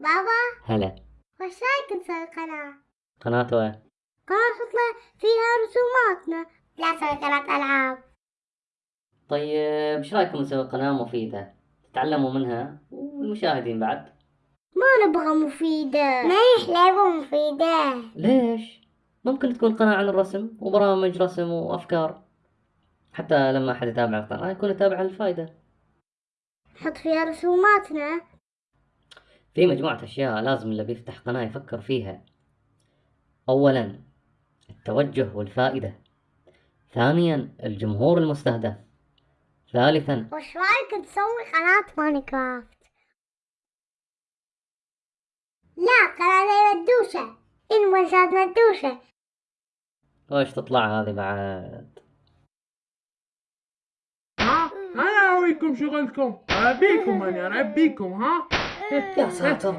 بابا؟ هلا. وش رايك نسوي قناة؟ قناة وين؟ قناة نحط فيها رسوماتنا. لا نسوي قناة ألعاب. طيب إيش رأيكم نسوي قناة مفيدة؟ تتعلموا منها والمشاهدين بعد. ما نبغى مفيدة. ما يحلى مفيدة. ليش؟ ممكن تكون قناة عن الرسم وبرامج رسم وأفكار. حتى لما أحد يتابع القناة يكون يتابع الفائدة نحط فيها رسوماتنا. في مجموعة أشياء لازم اللي بيفتح قناة يفكر فيها. أولا التوجه والفائدة. ثانيا الجمهور المستهدف. ثالثا وش رايك نسوي قناة ماينكرافت؟ لا قناة زي مدوشة. المنشات مدوشة. وش تطلع هذه بعد؟ ها؟ أنا اوريكم شغلكم. اربيكم أنا اربيكم ها؟ 要吃走